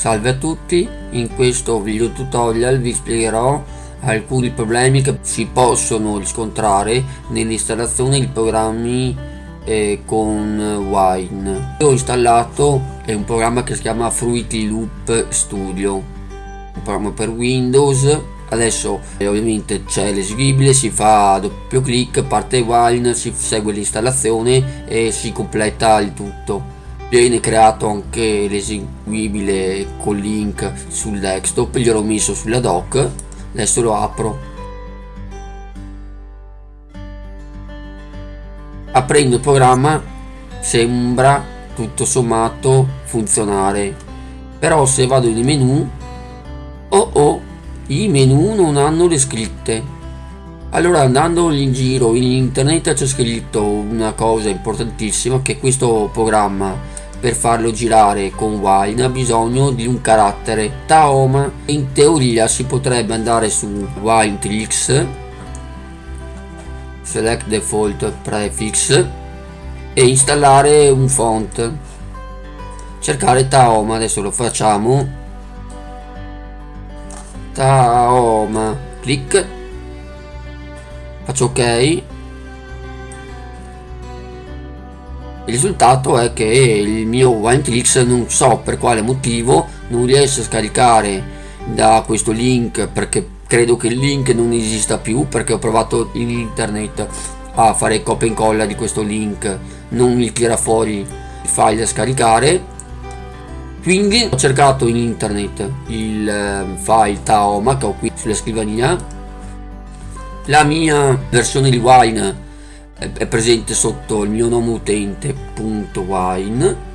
Salve a tutti, in questo video tutorial vi spiegherò alcuni problemi che si possono riscontrare nell'installazione di programmi eh, con Wine. Io ho installato un programma che si chiama Fruity Loop Studio, un programma per Windows. Adesso eh, ovviamente c'è l'esibibile si fa doppio clic parte Wine si segue l'installazione e si completa il tutto viene creato anche l'eseguibile con link sul desktop gliel'ho messo sulla doc adesso lo apro. Aprendo il programma sembra tutto sommato funzionare. Però se vado nei menu oh oh i menu non hanno le scritte. Allora andando in giro in internet c'è scritto una cosa importantissima che questo programma per farlo girare con Wine ha bisogno di un carattere. Taoma in teoria si potrebbe andare su Wine Tricks select default prefix e installare un font. Cercare Taoma adesso lo facciamo. Taoma clic faccio ok il risultato è che il mio Wineclicks non so per quale motivo non riesce a scaricare da questo link perché credo che il link non esista più perché ho provato in internet a fare copia e incolla di questo link. Non mi tira fuori il file da scaricare. Quindi ho cercato in internet il ehm, file Taoma che ho qui sulla scrivania. La mia versione di Wine è presente sotto il mio nome utente.wine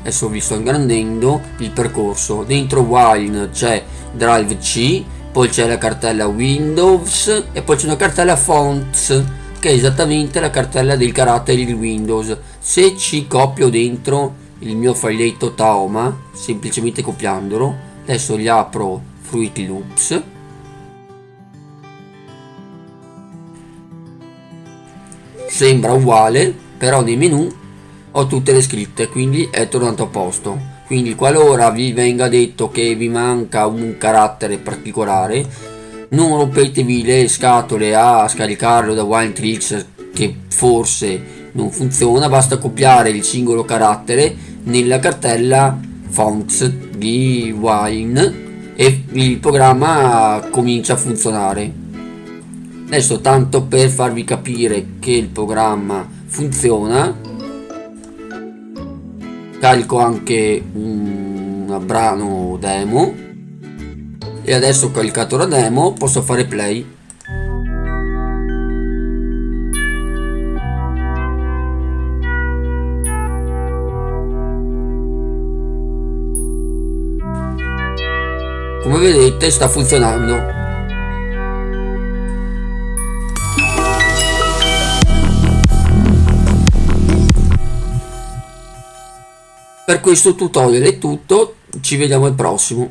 adesso vi sto ingrandendo il percorso. Dentro wine c'è drive c poi c'è la cartella windows e poi c'è una cartella fonts che è esattamente la cartella del carattere di windows. Se ci copio dentro il mio filetto taoma semplicemente copiandolo adesso gli apro fruity loops sembra uguale però nei menu ho tutte le scritte quindi è tornato a posto. Quindi qualora vi venga detto che vi manca un carattere particolare non rompetevi le scatole a scaricarlo da Winetricks che forse non funziona. Basta copiare il singolo carattere nella cartella fonts di Wine e il programma comincia a funzionare adesso tanto per farvi capire che il programma funziona carico anche un brano demo. E adesso caricato la demo posso fare play. Come vedete sta funzionando Per questo tutorial è tutto, ci vediamo al prossimo.